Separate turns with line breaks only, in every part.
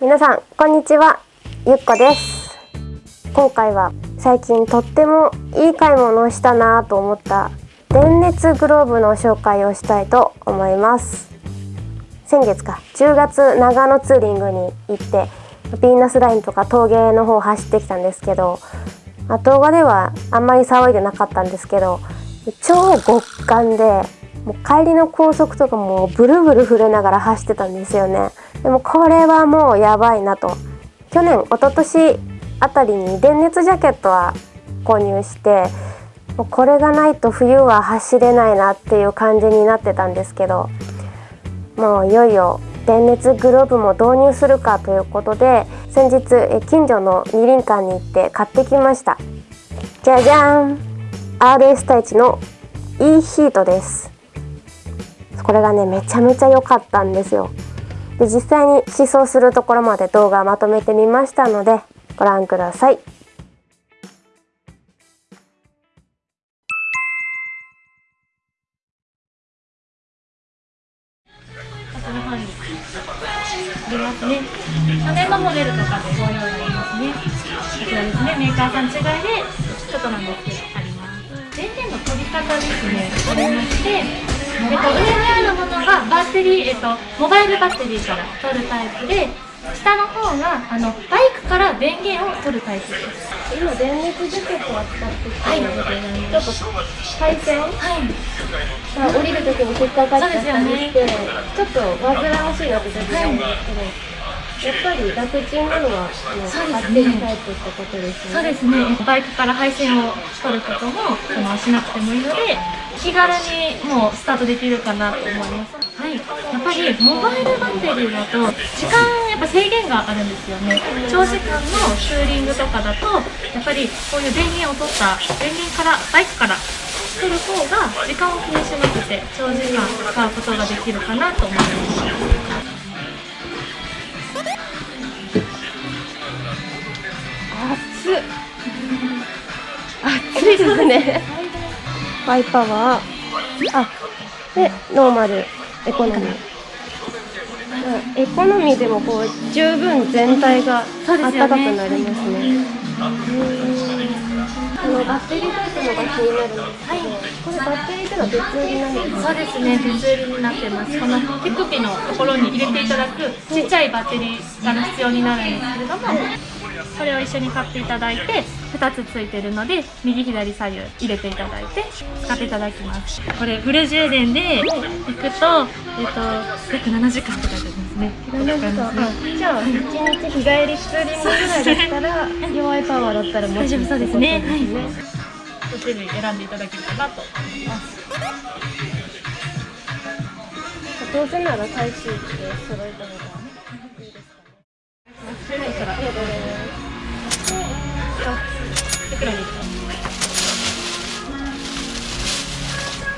皆さんこんにちは。ゆっこです。今回は最近とってもいい買い物をしたなと思った電熱グローブの紹介をしたいと思います。先月か。10月長野ツーリングに行ってピーナスラインとか峠の方走ってきたんですけど動画ではあんまり騒いでなかったんですけど超極寒でもう帰りの高速とかもブルブル震えながら走ってたんですよね。でもこれはもうやばいなと。去年一昨年あたりに電熱ジャケットは購入してもうこれがないと冬は走れないなっていう感じになってたんですけどもういよいよ電熱グローブも導入するかということで先日近所の二輪館に行って買ってきました。じゃじゃーん。RS タイチの e ヒートです。これがねめちゃめちゃ良かったんですよ。で実際に思想するところまで動画まとめてみましたのでご覧ください
りますね。去年のモデルとかでご用意ありますね。こちらですね、メーカーさん違いでちょっとなんですけどあります。電源の取り方ですね、ありまして、えっと、上にあるものがバッテリー、えっと、モバイルバッテリーから取るタイプで、下の方があのバイクから電源を取るタイプです。
今電熱ジャケットは使ってきたので、はい、ちょっと配線、はい、降りる時も引っかかったりして、ね、ちょっと煩わしいなって時があるんですけど。はいやっぱり楽ちんなのはあの買ってるタイプってことですね。
そうですね。バイクから配線を取ることもそのしなくてもいいので、気軽にもうスタートできるかなと思います。はい。やっぱりモバイルバッテリーだと時間やっぱ制限があるんですよね。長時間のツーリングとかだとやっぱりこういう電源を取った電源からバイクから取る方が時間を気にしなくて長時間使うことができるかなと思います。
暑いですね。ハイパワー。あでノーマル。エコノミー。エコノミーでもこう十分全体が暖かくなりますね。あのバッテリータイプのが気になるんですけど、はい、これバッテリーっていうのは別売りなんです。か
そうですね。別売りになってます。この手首のところに入れていただくちっちゃいバッテリーが必要になるんですけれども、これを一緒に買っていただいて2つついてるので右左左右入れていただいて使っていただきます。これフル充電で行くと、えっと、約7時間って書いてありますね。7時
間じゃあ1日日帰りツーリングぐらいだったら弱いパワーだったら
大丈夫そうですね。はい。どちら選んでい。ただけるかなと思い。ます
どうせなら最終日で揃えた方がいいですかね。はい、ありがとうございますいくらです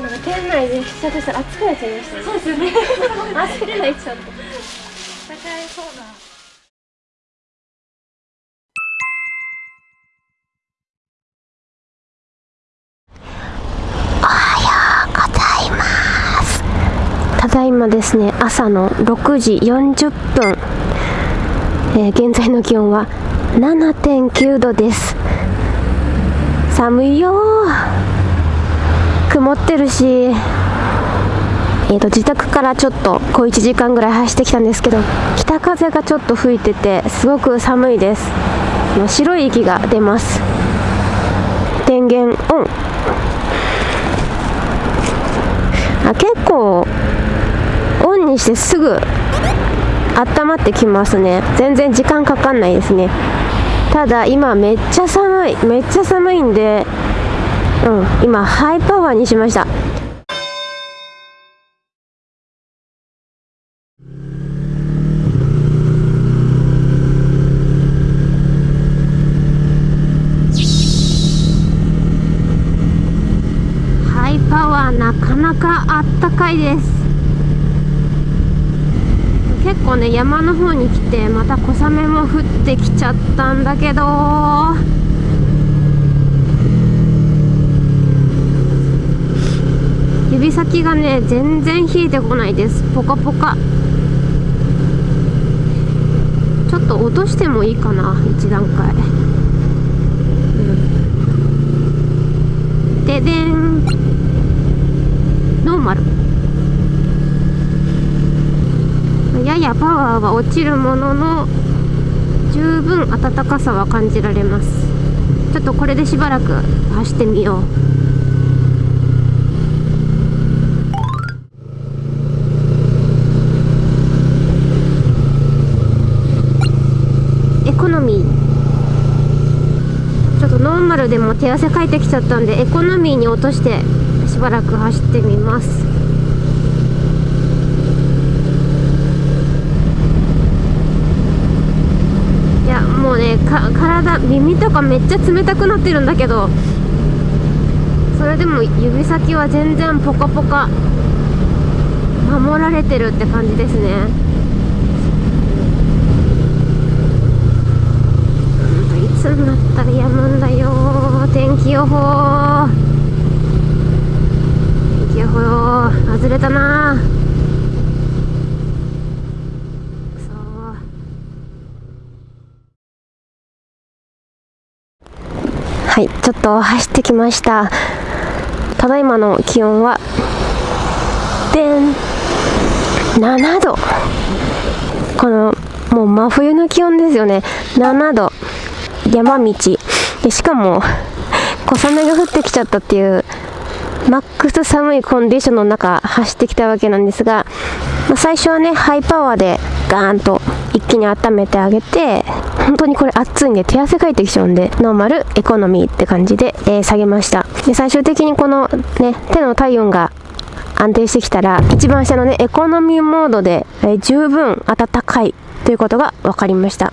なんか店内で試着したら暑くなっちゃいましたね
そうです。よね
暑くなっちゃった高い
そうな
ただいまですね朝の6時40分、えー、現在の気温は7.9度です。寒いよ。曇ってるし。えーと、自宅からちょっと小1時間ぐらい走ってきたんですけど北風がちょっと吹いててすごく寒いです。白い息が出ます。電源オン。あ結構オンにしてすぐ温まってきますね。全然時間かかんないですね。ただ今めっちゃ寒いめっちゃ寒いんでうん今ハイパワーにしました。ハイパワーなかなかあったかいです。結構ね山の方に来てまた小雨も降ってきちゃったんだけど。指先がね全然冷えてこないです。ポカポカ。ちょっと落としてもいいかな1段階、うん、ででん。ノーマル。ややパワーは落ちるものの十分暖かさは感じられます。ちょっとこれでしばらく走ってみよう。ルでも手汗かいてきちゃったんでエコノミーに落としてしばらく走ってみますいやもうねか体耳とかめっちゃ冷たくなってるんだけどそれでも指先は全然ポカポカ守られてるって感じですね。いつになったらやむんだよ天気予報。天気予報外れたなはいちょっと走ってきました。ただいまの気温はでん7度。このもう真冬の気温ですよね。7度。山道。でしかも小雨が降ってきちゃったっていうマックス寒いコンディションの中走ってきたわけなんですが、まあ、最初はねハイパワーでガーンと一気に温めてあげて本当にこれ暑いんで手汗かいてきちゃうんでノーマルエコノミーって感じで、えー、下げました。で最終的にこのね手の体温が安定してきたら一番下のねエコノミーモードで、えー、十分暖かいということが分かりました。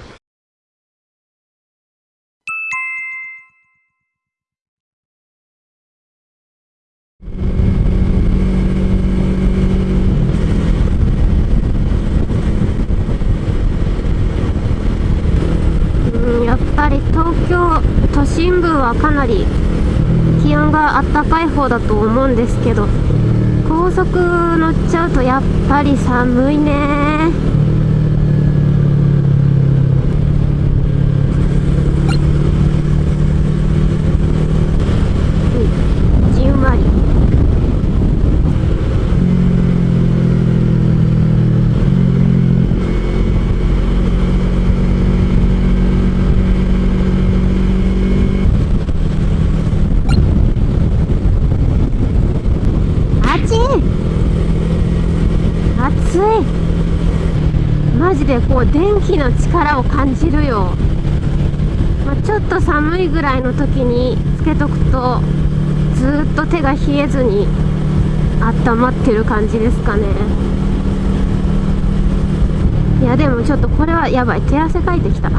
新聞はかなり気温があったかい方だと思うんですけど高速乗っちゃうとやっぱり寒いねいマジでこう電気の力を感じるよ、まあ、ちょっと寒いぐらいの時につけとくとずっと手が冷えずに温まってる感じですかね。いやでもちょっとこれはやばい。手汗かいてきた。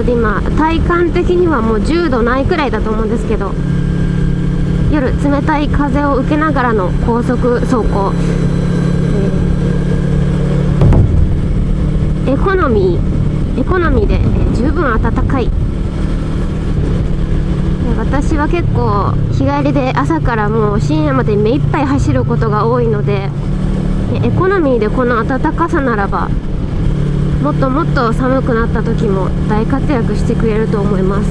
ことで今体感的にはもう10度ないくらいだと思うんですけど夜冷たい風を受けながらの高速走行、エコノミーエコノミーで、十分暖かい。私は結構日帰りで朝からもう深夜まで目いっぱい走ることが多いのでエコノミーでこの暖かさならばもっともっと寒くなった時も大活躍してくれると思います。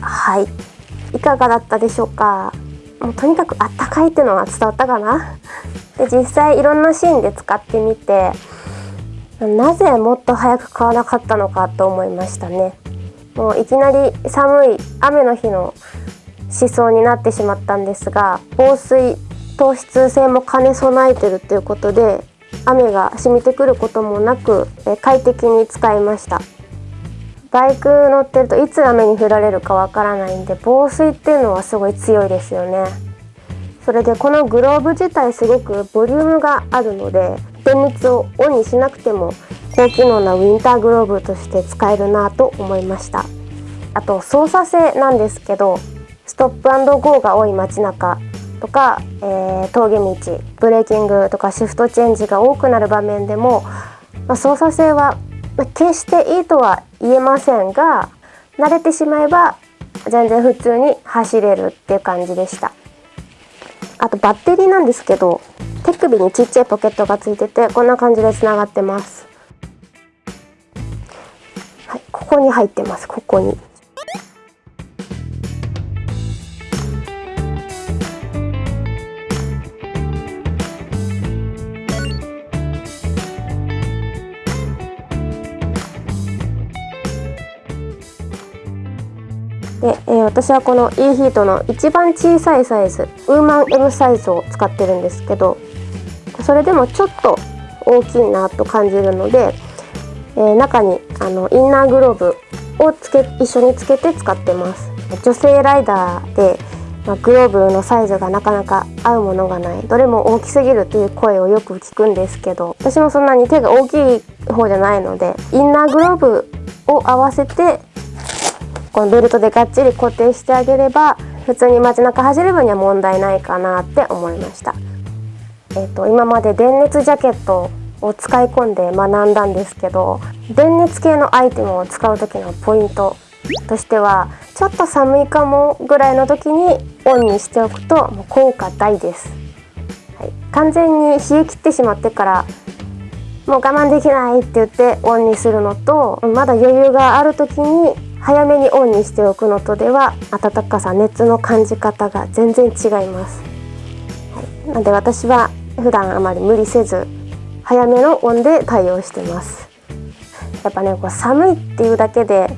はい。いかがだったでしょうか？もうとにかくあったかいっていうのは伝わったかな？で実際いろんなシーンで使ってみてなぜもっと早く買わなかったのかと思いましたね。もういきなり寒い雨の日の思想になってしまったんですが防水糖質性も兼ね備えてるということで雨が染みてくることもなく快適に使いました。バイク乗ってるといつ雨に降られるかわからないんで防水っていうのはすごい強いですよね。それでこのグローブ自体すごくボリュームがあるので電熱をオンにしなくても高機能なウィンターグローブとして使えるなと思いました。あと操作性なんですけどストップアンドゴーが多い街中とか、えー、峠道ブレーキングとかシフトチェンジが多くなる場面でも、まあ、操作性は決していいとは言えませんが慣れてしまえば全然普通に走れるっていう感じでした。あとバッテリーなんですけど手首にちっちゃいポケットがついててこんな感じでつながってます。はいここに入ってますここに。私はこの e ヒートの一番小さいサイズウーマン M サイズを使ってるんですけどそれでもちょっと大きいなと感じるので、えー、中にあのインナーグローブをつけ一緒につけて使ってます。女性ライダーで、まあ、グローブのサイズがなかなか合うものがない。どれも大きすぎるという声をよく聞くんですけど私もそんなに手が大きい方じゃないのでインナーグローブを合わせてこのベルトでがっちり固定してあげれば普通に街中走る分には問題ないかなって思いました、えーと、今まで電熱ジャケットを使い込んで学んだんですけど電熱系のアイテムを使う時のポイントとしてはちょっと寒いかもぐらいの時にオンにしておくともう効果大です、はい、完全に冷え切ってしまってからもう我慢できないって言ってオンにするのとまだ余裕がある時に早めにオンにしておくのとでは暖かさ熱の感じ方が全然違います、はい、なので私は普段あまり無理せず早めのオンで対応してます。やっぱねこう寒いっていうだけで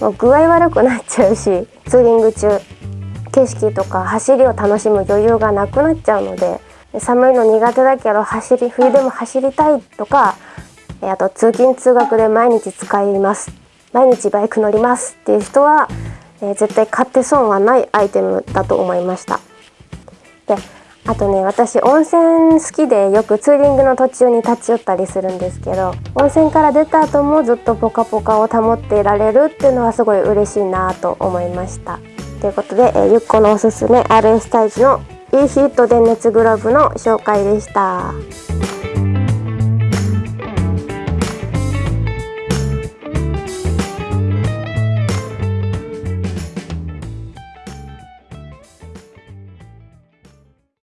もう具合悪くなっちゃうしツーリング中景色とか走りを楽しむ余裕がなくなっちゃうので寒いの苦手だけど走り冬でも走りたいとかあと通勤通学で毎日使います毎日バイク乗りますっていう人は、えー、絶対買って損はないアイテムだと思いましたであとね私温泉好きでよくツーリングの途中に立ち寄ったりするんですけど温泉から出た後もずっとポカポカを保っていられるっていうのはすごい嬉しいなと思いましたということで、えー、ゆっこのおすすめ RS タイズの e ヒート電熱グローブの紹介でした。